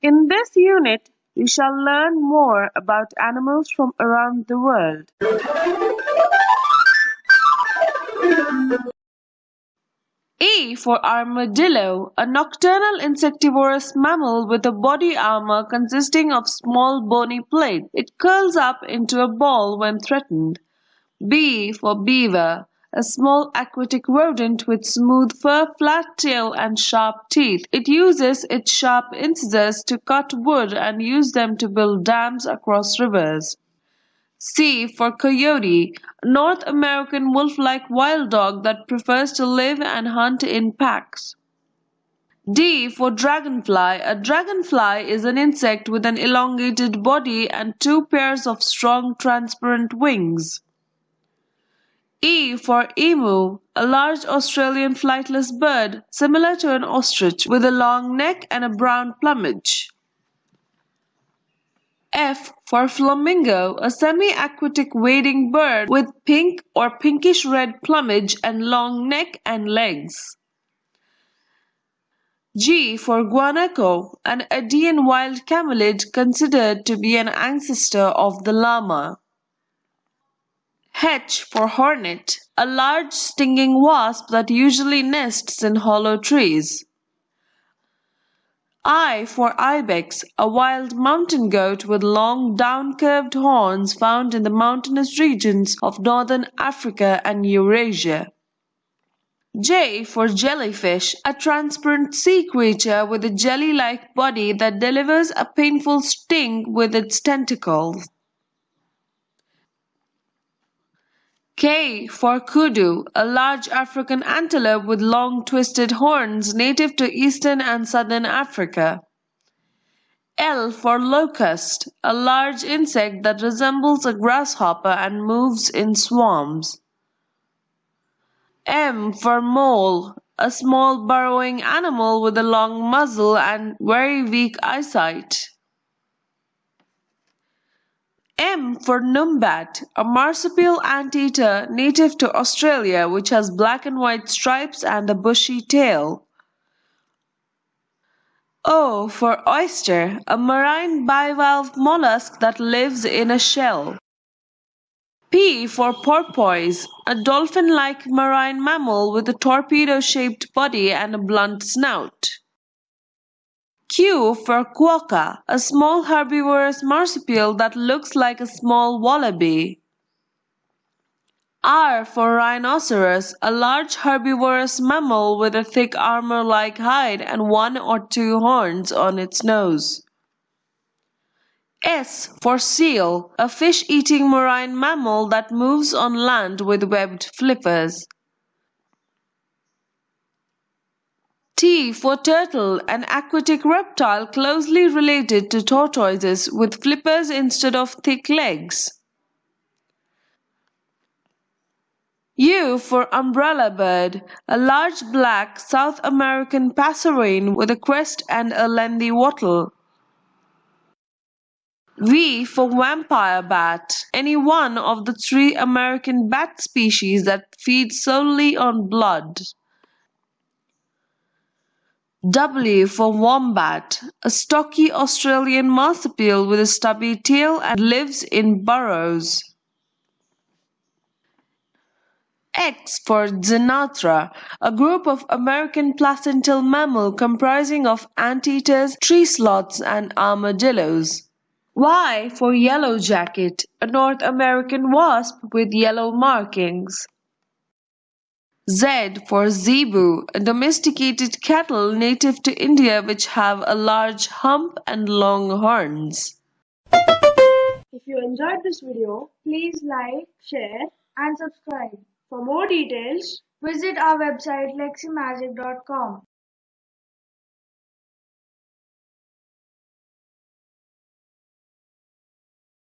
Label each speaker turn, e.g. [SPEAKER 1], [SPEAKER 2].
[SPEAKER 1] In this unit, we shall learn more about animals from around the world. E for armadillo, a nocturnal insectivorous mammal with a body armor consisting of small bony plates. It curls up into a ball when threatened. B for beaver, a small aquatic rodent with smooth fur, flat tail and sharp teeth. It uses its sharp incisors to cut wood and use them to build dams across rivers. C for coyote, North American wolf-like wild dog that prefers to live and hunt in packs. D for dragonfly, a dragonfly is an insect with an elongated body and two pairs of strong transparent wings. E for emu, a large Australian flightless bird similar to an ostrich with a long neck and a brown plumage. F for flamingo, a semi-aquatic wading bird with pink or pinkish-red plumage and long neck and legs. G for guanaco, an Andean wild camelid considered to be an ancestor of the llama. H for hornet, a large stinging wasp that usually nests in hollow trees. I for ibex, a wild mountain goat with long down-curved horns found in the mountainous regions of northern Africa and Eurasia. J for jellyfish, a transparent sea creature with a jelly-like body that delivers a painful sting with its tentacles. K for kudu, a large African antelope with long twisted horns native to eastern and southern Africa. L for locust, a large insect that resembles a grasshopper and moves in swarms. M for mole, a small burrowing animal with a long muzzle and very weak eyesight. M for numbat, a marsupial anteater native to Australia which has black and white stripes and a bushy tail. O for oyster, a marine bivalve mollusk that lives in a shell. P for porpoise, a dolphin-like marine mammal with a torpedo-shaped body and a blunt snout. Q for quokka, a small herbivorous marsupial that looks like a small wallaby. R for rhinoceros, a large herbivorous mammal with a thick armor-like hide and one or two horns on its nose. S for seal, a fish-eating marine mammal that moves on land with webbed flippers. T for turtle, an aquatic reptile closely related to tortoises with flippers instead of thick legs. U for umbrella bird, a large black South American passerine with a crest and a lengthy wattle. V for vampire bat, any one of the three American bat species that feed solely on blood. W for wombat, a stocky Australian marsupial with a stubby tail and lives in burrows. X for Xenarthra, a group of American placental mammal comprising of anteaters, tree sloths and armadillos. Y for yellow jacket, a North American wasp with yellow markings. Z for zebu, a domesticated cattle native to India which have a large hump and long horns.
[SPEAKER 2] If you enjoyed this video, please like, share and subscribe. For more details, visit our website leximagic.com.